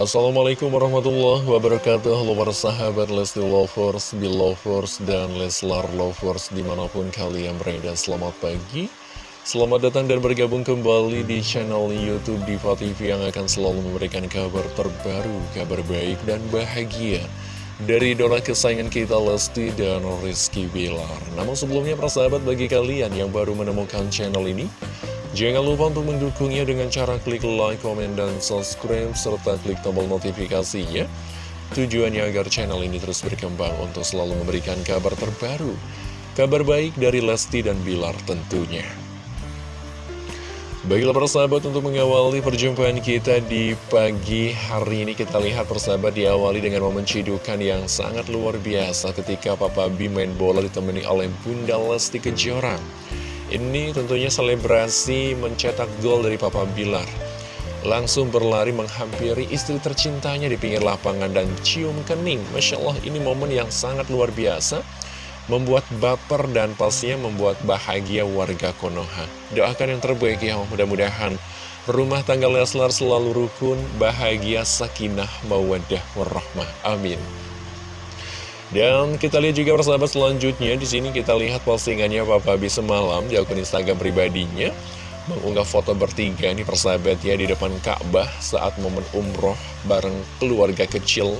Assalamualaikum warahmatullahi wabarakatuh. Halo para sahabat Lesti Lovers, Belovers, dan Leslar Lovers di mana pun kalian berada. Selamat pagi. Selamat datang dan bergabung kembali di channel Youtube Diva TV Yang akan selalu memberikan kabar terbaru, kabar baik dan bahagia Dari idola kesayangan kita Lesti dan Rizky Bilar. Namun sebelumnya para sahabat bagi kalian yang baru menemukan channel ini Jangan lupa untuk mendukungnya dengan cara klik like, komen, dan subscribe, serta klik tombol notifikasinya. Tujuannya agar channel ini terus berkembang untuk selalu memberikan kabar terbaru. Kabar baik dari Lesti dan Bilar tentunya. Baiklah persahabat untuk mengawali perjumpaan kita di pagi hari ini kita lihat persahabat diawali dengan momen cidukan yang sangat luar biasa ketika Papa B main bola ditemani oleh Bunda Lesti Kejora. Ini tentunya selebrasi mencetak gol dari Papa Bilar. Langsung berlari menghampiri istri tercintanya di pinggir lapangan dan cium kening. Masya Allah ini momen yang sangat luar biasa. Membuat baper dan pastinya membuat bahagia warga Konoha. Doakan yang terbaik ya mudah-mudahan rumah tangga Leslar selalu rukun, bahagia, sakinah, mawadah, warahmah. Amin. Dan kita lihat juga persahabat selanjutnya. Di sini kita lihat postingannya Papa B semalam di akun Instagram pribadinya. Mengunggah foto bertiga nih persahabat ya di depan Ka'bah saat momen umroh bareng keluarga kecil.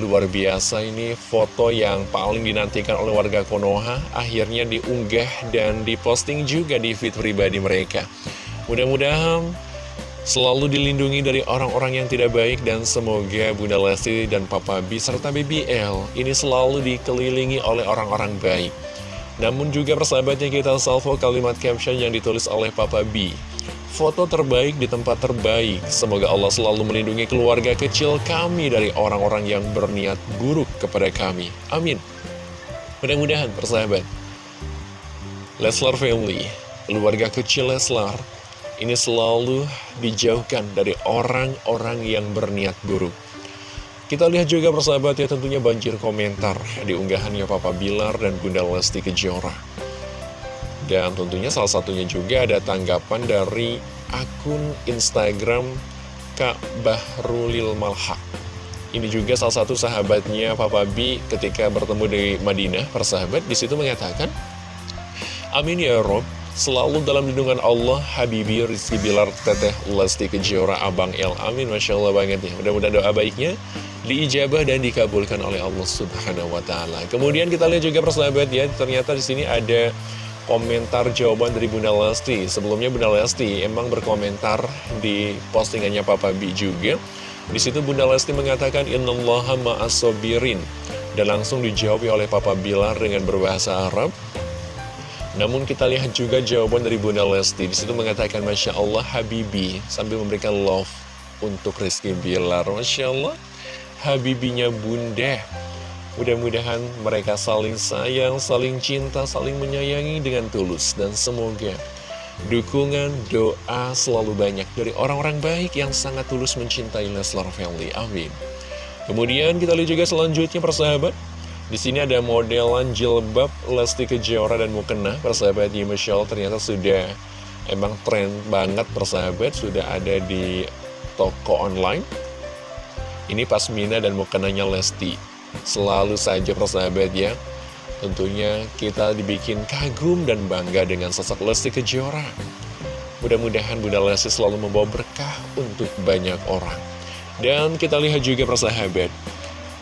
Luar biasa ini foto yang paling dinantikan oleh warga Konoha. Akhirnya diunggah dan diposting juga di feed pribadi mereka. Mudah-mudahan selalu dilindungi dari orang-orang yang tidak baik dan semoga Bunda Lesti dan Papa B serta BBL ini selalu dikelilingi oleh orang-orang baik. Namun juga persahabatnya kita salvo kalimat caption yang ditulis oleh Papa B. Foto terbaik di tempat terbaik. Semoga Allah selalu melindungi keluarga kecil kami dari orang-orang yang berniat buruk kepada kami. Amin. Mudah-mudahan persahabat. Leslar Family, keluarga kecil Leslar, ini selalu dijauhkan dari orang-orang yang berniat buruk. Kita lihat juga persahabat ya tentunya banjir komentar di unggahannya Papa Bilar dan Bunda Lesti Kejora. Dan tentunya salah satunya juga ada tanggapan dari akun Instagram Kak Bahrulil Malhak. Ini juga salah satu sahabatnya Papa B ketika bertemu di Madinah, persahabat, di situ mengatakan, Amin ya Rob, Selalu dalam lindungan Allah, Habibi Rizky Bilar, Teteh Lesti Kejora, Abang El. Amin, Masya Allah banget ya. Mudah-mudahan doa baiknya diijabah dan dikabulkan oleh Allah Subhanahu Wa Taala. Kemudian kita lihat juga persahabat ya, ternyata di sini ada komentar jawaban dari Bunda Lesti. Sebelumnya Bunda Lesti emang berkomentar di postingannya Papa B juga. Di situ Bunda Lesti mengatakan Innallaha ma'asobirin dan langsung dijawab oleh Papa Bilar dengan berbahasa Arab. Namun kita lihat juga jawaban dari Bunda Lesti. Di situ mengatakan Masya Allah Habibi Sambil memberikan love untuk Rizky Bilar. Masya Allah Habibinya Bunda. Mudah-mudahan mereka saling sayang, saling cinta, saling menyayangi dengan tulus. Dan semoga dukungan, doa selalu banyak dari orang-orang baik yang sangat tulus mencintai Leslar Family. Amin. Kemudian kita lihat juga selanjutnya persahabat di sini ada modelan jilbab Lesti Kejora dan Mukena persahabat di Michelle ternyata sudah emang tren banget persahabat sudah ada di toko online. Ini Pasmina dan Mukenanya Lesti. Selalu saja persahabat ya. Tentunya kita dibikin kagum dan bangga dengan sosok Lesti Kejora. Mudah-mudahan Bunda Lesti selalu membawa berkah untuk banyak orang. Dan kita lihat juga persahabat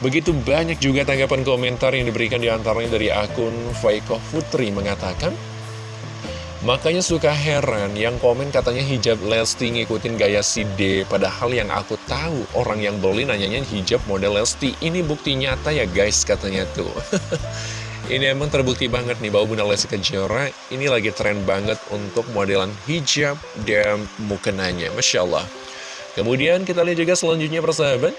Begitu banyak juga tanggapan komentar yang diberikan di antaranya dari akun Faiko Putri mengatakan Makanya suka heran yang komen katanya hijab Lesti ngikutin gaya si D Padahal yang aku tahu orang yang beli nanyanya hijab model Lesti. Ini bukti nyata ya guys katanya tuh. Ini emang terbukti banget nih bahwa Bunda Lesti Kejora ini lagi tren banget untuk modelan hijab dan mukenanya. Masya Allah. Kemudian kita lihat juga selanjutnya persahabat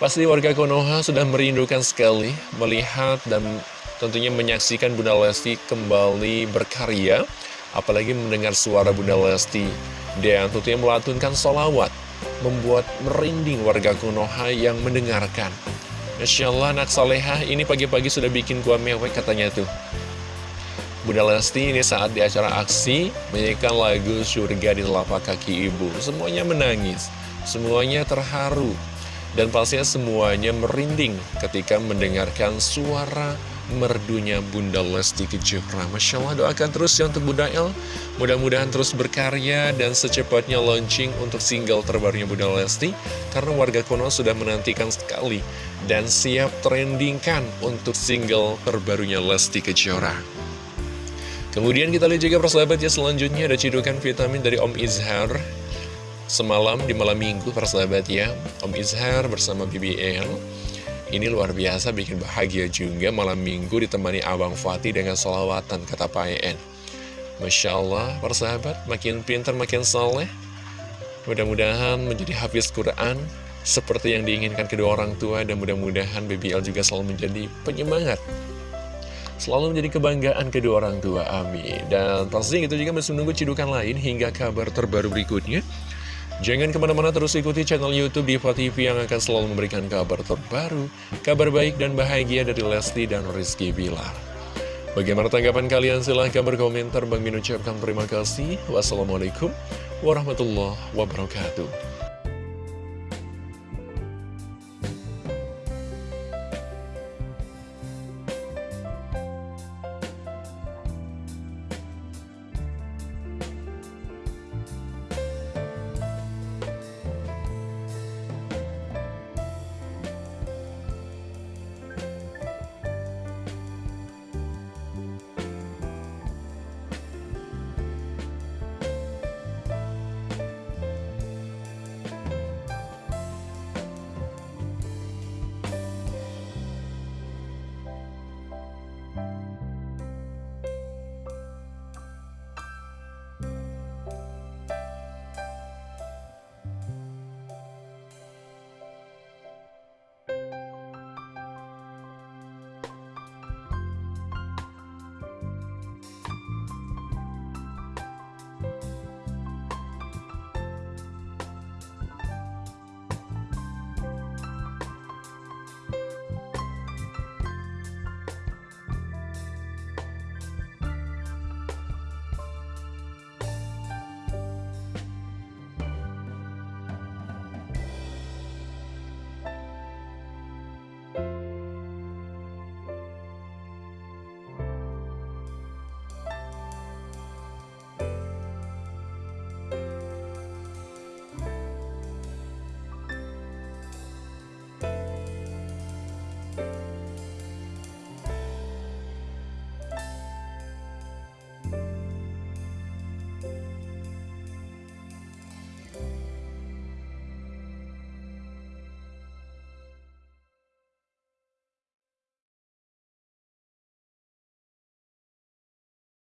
Pasti warga Konoha sudah merindukan sekali melihat dan tentunya menyaksikan Bunda Lesti kembali berkarya, apalagi mendengar suara Bunda Lesti, dan tentunya melatunkan solawat, membuat merinding warga Konoha yang mendengarkan. Masya Allah anak soleha ini pagi-pagi sudah bikin gua mewek katanya tuh. Bunda Lesti ini saat di acara aksi menyanyikan lagu surga di telapak kaki ibu. Semuanya menangis. Semuanya terharu dan pastinya semuanya merinding ketika mendengarkan suara merdunya Bunda Lesti Kejora. Masya Allah doakan terus ya untuk Bunda El. Mudah-mudahan terus berkarya dan secepatnya launching untuk single terbarunya Bunda Lesti. Karena warga Konoha sudah menantikan sekali dan siap trendingkan untuk single terbarunya Lesti Kejora. Kemudian kita lihat juga persahabat ya selanjutnya ada cidukan vitamin dari Om Izhar Semalam di malam minggu persahabat ya Om Izhar bersama BBL Ini luar biasa bikin bahagia juga Malam minggu ditemani Abang Fatih dengan solawatan kata Pak En Masya Allah persahabat Makin pintar makin soleh. Mudah-mudahan menjadi hafiz Quran Seperti yang diinginkan kedua orang tua Dan mudah-mudahan BBL juga selalu menjadi penyemangat. Selalu menjadi kebanggaan kedua orang tua, amin. Dan pasti itu juga masih menunggu cidukan lain hingga kabar terbaru berikutnya Jangan ke mana-mana terus ikuti channel Youtube Diva TV yang akan selalu memberikan kabar terbaru, kabar baik dan bahagia dari Lesti dan Rizky Bilar. Bagaimana tanggapan kalian? Silahkan berkomentar. Bang Min ucapkan terima kasih. Wassalamualaikum warahmatullahi wabarakatuh.